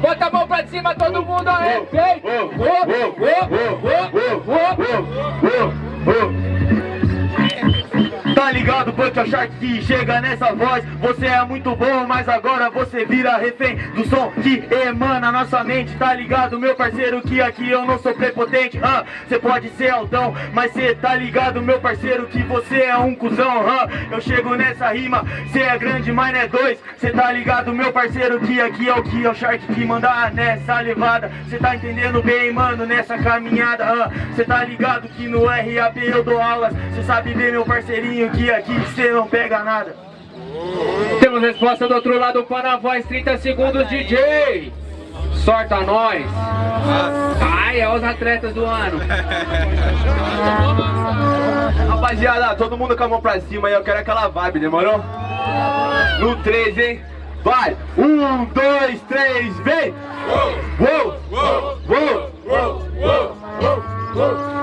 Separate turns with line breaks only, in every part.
Bota a mão pra cima, todo mundo aí.
Tá ligado, Punk Shark que chega nessa voz. Você é muito bom, mas agora você vira refém Do som que emana nossa mente. Tá ligado, meu parceiro, que aqui eu não sou prepotente ah, Cê pode ser altão, mas cê tá ligado, meu parceiro Que você é um cuzão ah, Eu chego nessa rima, cê é grande, mas não é dois. Cê tá ligado, meu parceiro, que aqui é o que é o Shark que manda nessa levada. Cê tá entendendo bem, mano, nessa caminhada ah, Cê tá ligado que no RAP eu dou aulas. Cê sabe bem, meu parceirinho, que aqui cê não pega nada
Temos resposta do outro lado para a voz, 30 segundos, DJ. Sorta nós. Ai, é os atletas do ano.
Rapaziada, todo mundo com a mão pra cima aí, eu quero aquela vibe, demorou? No 3, hein? Vai! Um, dois, três, vem! Uou! Uou! Uou! Uou! Uou!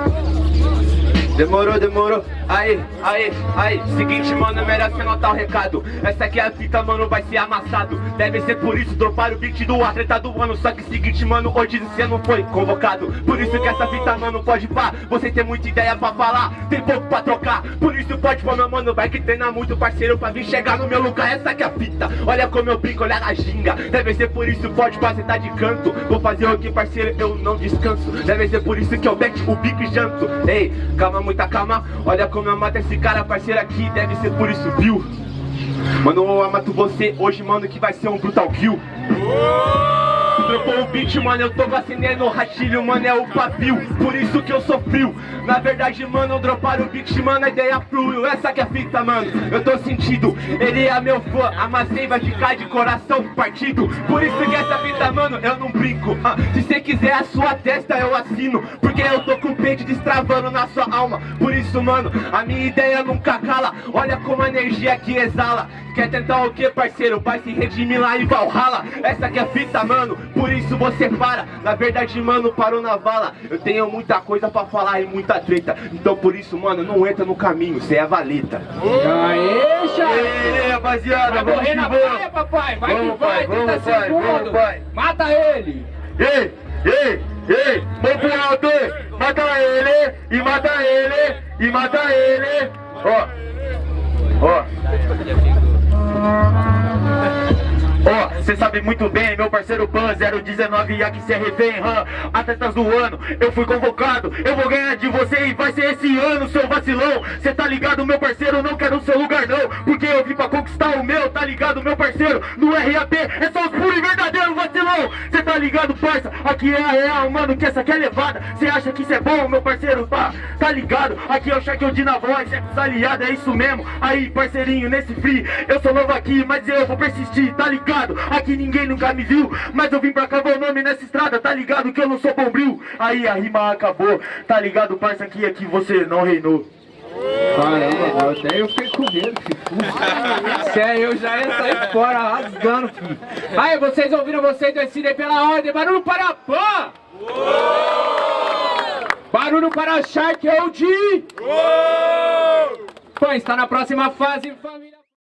Demorou, demorou. Aí, aí, aí. Seguinte, mano, é melhor você notar o recado. Essa aqui é a fita, mano, vai ser amassado. Deve ser por isso, dropar o beat do atleta do ano. Só que seguinte, mano, hoje você não foi convocado. Por isso que essa fita, mano, pode pá. Você tem muita ideia pra falar, tem pouco pra trocar. Por isso pode pôr, meu mano, vai que treina muito, parceiro, pra vir chegar no meu lugar. Essa aqui é a fita. Olha como eu brinco, olha a ginga. Deve ser por isso, pode pá, você tá de canto. Vou fazer o que, parceiro, eu não descanso. Deve ser por isso que eu mete o bico e janto. Ei, calma muita calma Olha como eu mato esse cara, parceiro aqui Deve ser por isso, viu? Mano, eu mato você hoje, mano, que vai ser um brutal kill Dropou o beat, mano, eu tô vacinando o ratilho, mano, é o pavio Por isso que eu sou frio. Na verdade, mano, droparam o beat, mano, a ideia fluiu Essa que é a fita, mano, eu tô sentindo Ele é meu fã, amassei, vai ficar de coração partido. Por isso que essa fita, mano, eu não brinco. Ah, Se cê quiser a sua testa, eu assino Porque eu tô com o peito destravando na sua alma. Por isso, mano, a minha ideia nunca cala Olha como a energia que exala. Quer tentar o que, parceiro? Vai se redimir lá em Valhalla. Essa que é a fita, mano, por isso você para Na verdade, mano, parou na vala Eu tenho muita coisa pra falar e muita treta Então por isso, mano, não entra no caminho Cê é valeta
Aê, Charlie!
rapaziada,
Vai correr na praia, papai! Vai
Vamos,
que vai,
pai, vamos,
30
pai, vamos, pai.
Mata ele!
Ei, ei, ei, vem pro alto, mata ele, e mata ele, e mata ele, ó. Cê sabe muito bem, meu parceiro Pan 019 e aqui é refém, hã? Atletas do ano, eu fui convocado Eu vou ganhar de você e vai ser esse ano, seu vacilão Cê tá ligado, meu parceiro, não quero seu lugar não Porque eu vim pra conquistar o meu, tá ligado, meu parceiro No RAP é só os puros e verdadeiros vacilão Cê tá ligado, parça, aqui é a real, mano, que essa aqui é levada. Cê acha que isso é bom, meu parceiro, tá? Tá ligado, aqui é o Shaquille de na voz, é aliado, é isso mesmo. Aí, parceirinho, nesse free, eu sou novo aqui, mas eu vou persistir, tá ligado? Aqui ninguém nunca me viu, mas eu vim pra cá o nome nessa estrada, tá ligado? Que eu não sou bombril. Aí a rima acabou, tá ligado, parça, aqui, aqui você não reinou.
Caramba, até eu fiquei medo, filho. Sério, eu já ia sair fora rasgando, filho. Aí, vocês ouviram vocês decidem pela ordem. Barulho para Pan! Barulho para Shark OG! Pan está na próxima fase, família.